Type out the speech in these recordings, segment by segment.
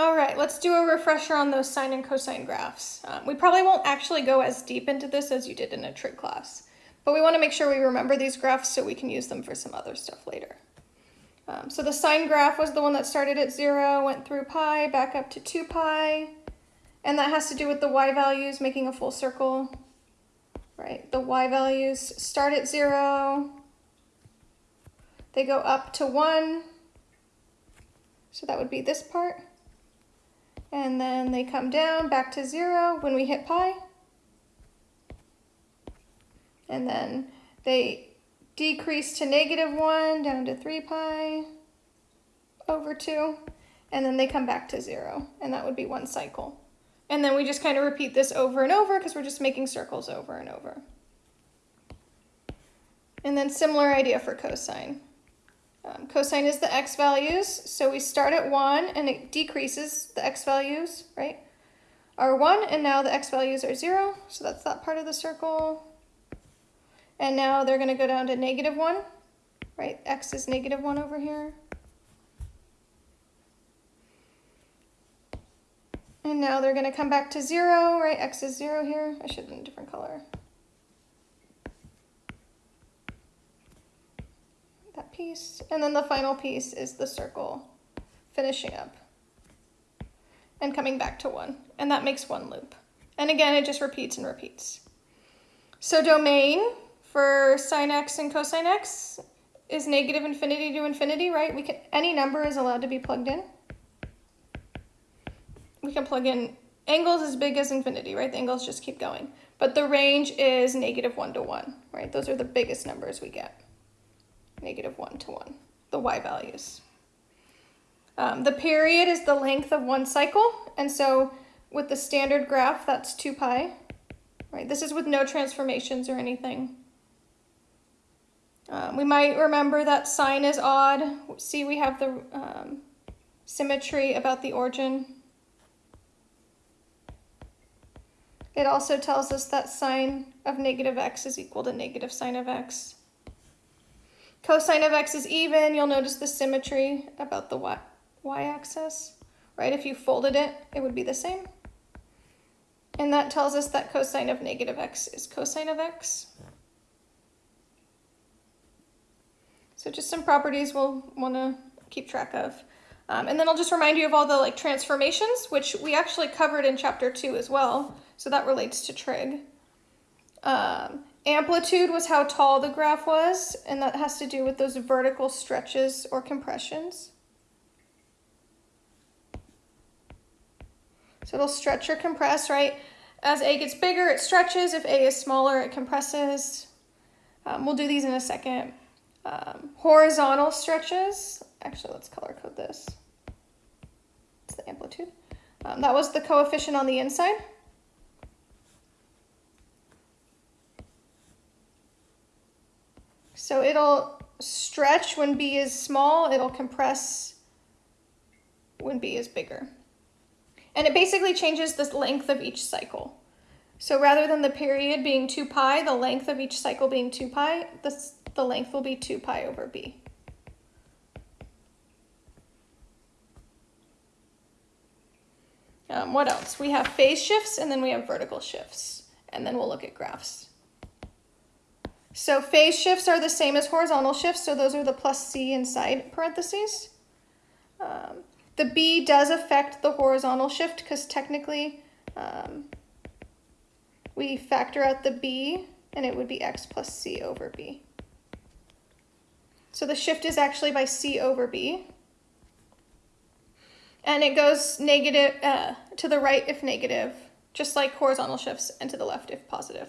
All right, let's do a refresher on those sine and cosine graphs. Um, we probably won't actually go as deep into this as you did in a trig class, but we want to make sure we remember these graphs so we can use them for some other stuff later. Um, so the sine graph was the one that started at zero, went through pi, back up to two pi, and that has to do with the y values making a full circle, right? The y values start at zero, they go up to one, so that would be this part. And then they come down back to zero when we hit pi. And then they decrease to negative one down to three pi over two. And then they come back to zero. And that would be one cycle. And then we just kind of repeat this over and over because we're just making circles over and over. And then similar idea for cosine. Um, cosine is the x values, so we start at 1 and it decreases the x values, right? Are 1 and now the x values are 0, so that's that part of the circle. And now they're going to go down to negative 1, right? x is negative 1 over here. And now they're going to come back to 0, right? x is 0 here. I should have done a different color. Piece, and then the final piece is the circle finishing up and coming back to one, and that makes one loop. And again, it just repeats and repeats. So domain for sine x and cosine x is negative infinity to infinity, right? We can any number is allowed to be plugged in. We can plug in angles as big as infinity, right? The angles just keep going. But the range is negative one to one, right? Those are the biggest numbers we get negative 1 to 1, the y values. Um, the period is the length of one cycle, and so with the standard graph, that's 2 pi. Right, this is with no transformations or anything. Um, we might remember that sine is odd. See, we have the um, symmetry about the origin. It also tells us that sine of negative x is equal to negative sine of x. Cosine of x is even. You'll notice the symmetry about the y-axis, right? If you folded it, it would be the same. And that tells us that cosine of negative x is cosine of x. So just some properties we'll want to keep track of. Um, and then I'll just remind you of all the like transformations, which we actually covered in chapter two as well. So that relates to trig. Um, Amplitude was how tall the graph was, and that has to do with those vertical stretches or compressions. So it'll stretch or compress, right? As A gets bigger, it stretches. If A is smaller, it compresses. Um, we'll do these in a second. Um, horizontal stretches. Actually, let's color code this. It's the amplitude. Um, that was the coefficient on the inside. So it'll stretch when B is small, it'll compress when B is bigger. And it basically changes the length of each cycle. So rather than the period being 2 pi, the length of each cycle being 2 pi, this, the length will be 2 pi over B. Um, what else? We have phase shifts and then we have vertical shifts. And then we'll look at graphs. So phase shifts are the same as horizontal shifts, so those are the plus C inside parentheses. Um, the B does affect the horizontal shift because technically um, we factor out the B and it would be X plus C over B. So the shift is actually by C over B. And it goes negative uh, to the right if negative, just like horizontal shifts, and to the left if positive.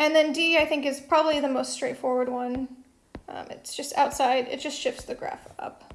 And then D, I think, is probably the most straightforward one. Um, it's just outside, it just shifts the graph up.